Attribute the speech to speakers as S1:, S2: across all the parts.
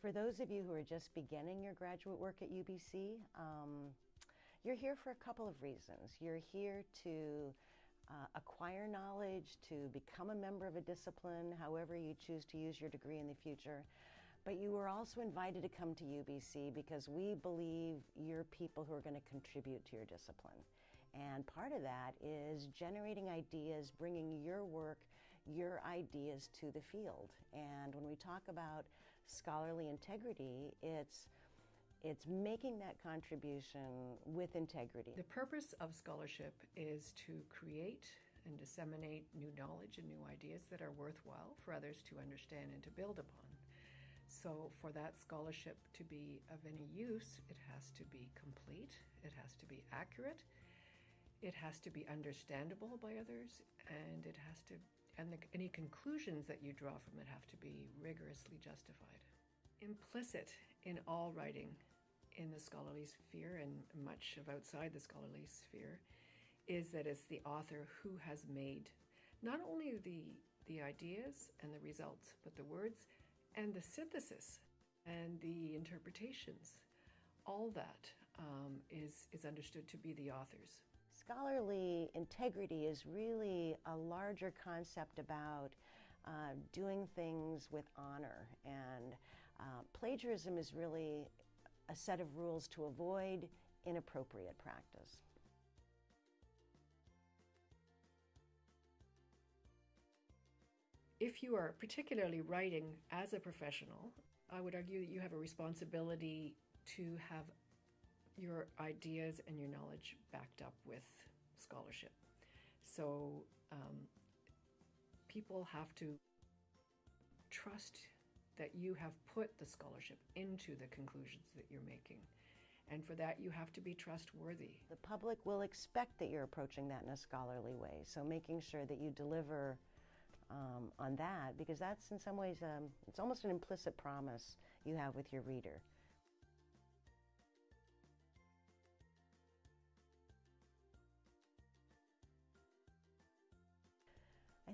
S1: for those of you who are just beginning your graduate work at UBC, um, you're here for a couple of reasons. You're here to uh, acquire knowledge, to become a member of a discipline, however you choose to use your degree in the future. But you were also invited to come to UBC because we believe you're people who are going to contribute to your discipline. And part of that is generating ideas, bringing your work, your ideas to the field. And when we talk about scholarly integrity, it's it's making that contribution with integrity.
S2: The purpose of scholarship is to create and disseminate new knowledge and new ideas that are worthwhile for others to understand and to build upon. So, for that scholarship to be of any use, it has to be complete, it has to be accurate, it has to be understandable by others, and it has to, and the, any conclusions that you draw from it have to be rigorously justified. Implicit in all writing in the scholarly sphere and much of outside the scholarly sphere is that it's the author who has made not only the the ideas and the results, but the words and the synthesis and the interpretations. All that um, is is understood to be the author's.
S1: Scholarly integrity is really a larger concept about uh, doing things with honor, and uh, plagiarism is really a set of rules to avoid inappropriate practice.
S2: If you are particularly writing as a professional, I would argue that you have a responsibility to have your ideas and your knowledge backed up with scholarship. So um, people have to trust that you have put the scholarship into the conclusions that you're making. And for that, you have to be trustworthy.
S1: The public will expect that you're approaching that in a scholarly way. So making sure that you deliver um, on that, because that's in some ways, um, it's almost an implicit promise you have with your reader.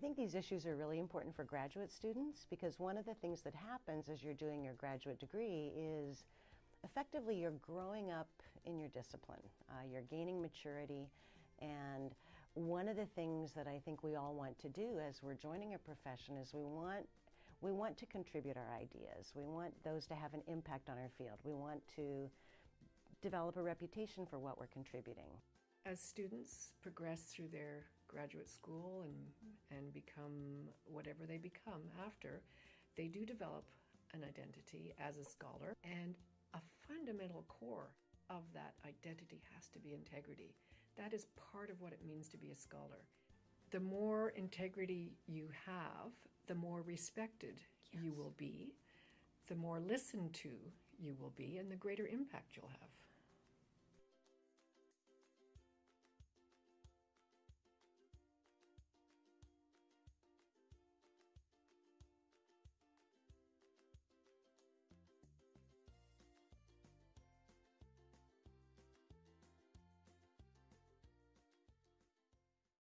S1: Think these issues are really important for graduate students because one of the things that happens as you're doing your graduate degree is effectively you're growing up in your discipline. Uh, you're gaining maturity and one of the things that I think we all want to do as we're joining a profession is we want we want to contribute our ideas. We want those to have an impact on our field. We want to develop a reputation for what we're contributing.
S2: As students progress through their graduate school and, and become whatever they become after, they do develop an identity as a scholar. And a fundamental core of that identity has to be integrity. That is part of what it means to be a scholar. The more integrity you have, the more respected yes. you will be, the more listened to you will be, and the greater impact you'll have.